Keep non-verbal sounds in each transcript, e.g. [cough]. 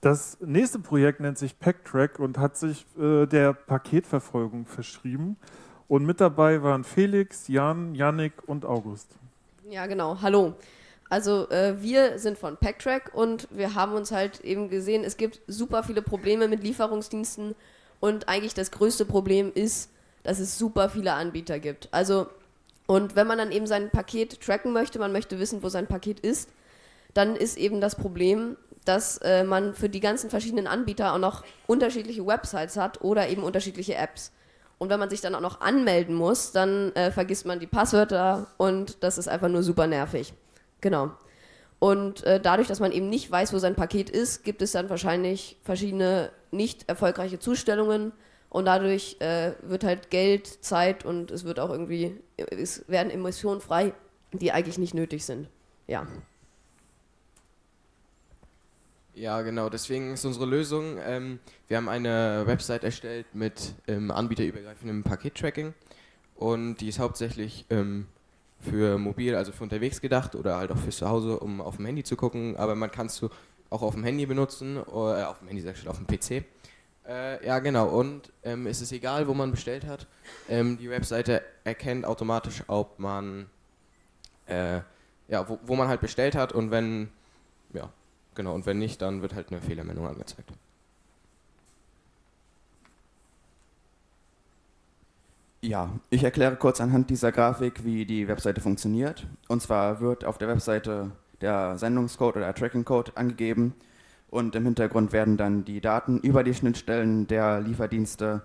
Das nächste Projekt nennt sich Packtrack und hat sich äh, der Paketverfolgung verschrieben. Und mit dabei waren Felix, Jan, Yannick und August. Ja, genau. Hallo. Also äh, wir sind von Packtrack und wir haben uns halt eben gesehen, es gibt super viele Probleme mit Lieferungsdiensten und eigentlich das größte Problem ist, dass es super viele Anbieter gibt. Also und wenn man dann eben sein Paket tracken möchte, man möchte wissen, wo sein Paket ist, dann ist eben das Problem, dass äh, man für die ganzen verschiedenen Anbieter auch noch unterschiedliche Websites hat oder eben unterschiedliche Apps. Und wenn man sich dann auch noch anmelden muss, dann äh, vergisst man die Passwörter und das ist einfach nur super nervig. Genau. Und äh, dadurch, dass man eben nicht weiß, wo sein Paket ist, gibt es dann wahrscheinlich verschiedene nicht erfolgreiche Zustellungen und dadurch äh, wird halt Geld, Zeit und es wird auch irgendwie, es werden Emissionen frei, die eigentlich nicht nötig sind. Ja. Ja, genau. Deswegen ist unsere Lösung, ähm, wir haben eine Website erstellt mit ähm, anbieterübergreifendem Pakettracking und die ist hauptsächlich ähm, für mobil, also für unterwegs gedacht oder halt auch fürs Zuhause, um auf dem Handy zu gucken, aber man kann es auch auf dem Handy benutzen, oder äh, auf dem Handy, sag ich auf dem PC. Äh, ja, genau. Und ähm, es ist egal, wo man bestellt hat. Ähm, die Webseite erkennt automatisch, ob man, äh, ja, wo, wo man halt bestellt hat und wenn, ja, Genau, und wenn nicht, dann wird halt eine Fehlermeldung angezeigt. Ja, ich erkläre kurz anhand dieser Grafik, wie die Webseite funktioniert. Und zwar wird auf der Webseite der Sendungscode oder der Trackingcode angegeben und im Hintergrund werden dann die Daten über die Schnittstellen der Lieferdienste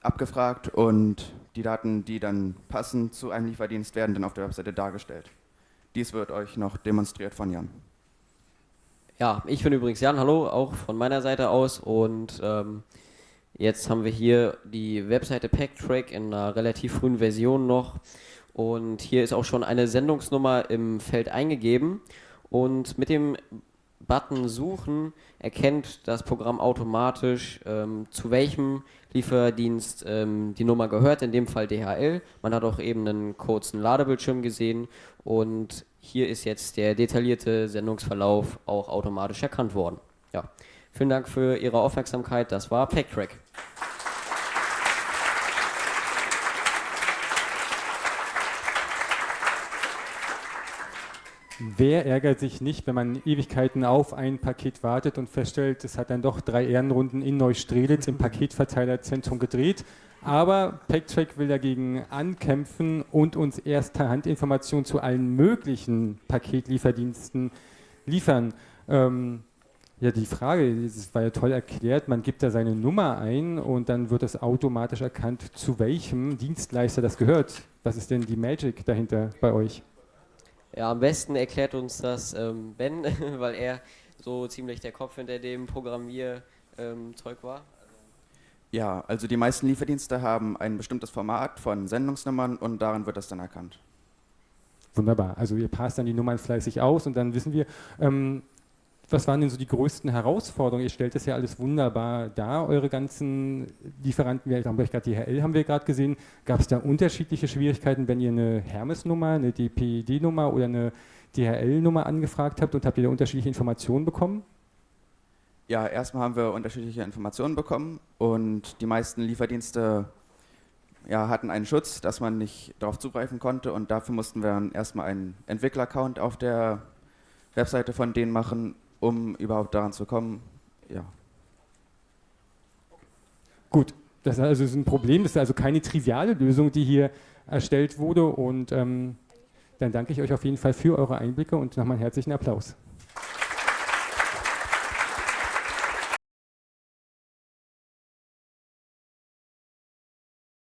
abgefragt und die Daten, die dann passen zu einem Lieferdienst, werden dann auf der Webseite dargestellt. Dies wird euch noch demonstriert von Jan. Ja, ich bin übrigens Jan, hallo, auch von meiner Seite aus. Und ähm, jetzt haben wir hier die Webseite Packtrack in einer relativ frühen Version noch. Und hier ist auch schon eine Sendungsnummer im Feld eingegeben. Und mit dem Button Suchen erkennt das Programm automatisch, ähm, zu welchem Lieferdienst ähm, die Nummer gehört, in dem Fall DHL. Man hat auch eben einen kurzen Ladebildschirm gesehen. Und hier ist jetzt der detaillierte Sendungsverlauf auch automatisch erkannt worden. Ja. Vielen Dank für Ihre Aufmerksamkeit. Das war PackTrack. Wer ärgert sich nicht, wenn man Ewigkeiten auf ein Paket wartet und feststellt, es hat dann doch drei Ehrenrunden in Neustrelitz im Paketverteilerzentrum gedreht? Aber PackTrack will dagegen ankämpfen und uns erster Handinformationen zu allen möglichen Paketlieferdiensten liefern. Ähm, ja, die Frage, das war ja toll erklärt, man gibt da seine Nummer ein und dann wird das automatisch erkannt, zu welchem Dienstleister das gehört. Was ist denn die Magic dahinter bei euch? Ja, am besten erklärt uns das ähm, Ben, [laughs] weil er so ziemlich der Kopf hinter dem Programmierzeug ähm, war. Ja, also die meisten Lieferdienste haben ein bestimmtes Format von Sendungsnummern und daran wird das dann erkannt. Wunderbar. Also ihr passt dann die Nummern fleißig aus und dann wissen wir, ähm, was waren denn so die größten Herausforderungen? Ihr stellt das ja alles wunderbar dar, eure ganzen Lieferanten. Wir haben gerade DHL haben wir gerade gesehen. Gab es da unterschiedliche Schwierigkeiten, wenn ihr eine Hermes-Nummer, eine DPD-Nummer oder eine DHL-Nummer angefragt habt und habt ihr da unterschiedliche Informationen bekommen? Ja, erstmal haben wir unterschiedliche Informationen bekommen und die meisten Lieferdienste ja, hatten einen Schutz, dass man nicht darauf zugreifen konnte und dafür mussten wir dann erstmal einen Entwickler-Account auf der Webseite von denen machen um überhaupt daran zu kommen. Ja. Gut, das ist also ein Problem, das ist also keine triviale Lösung, die hier erstellt wurde und ähm, dann danke ich euch auf jeden Fall für eure Einblicke und nochmal einen herzlichen Applaus.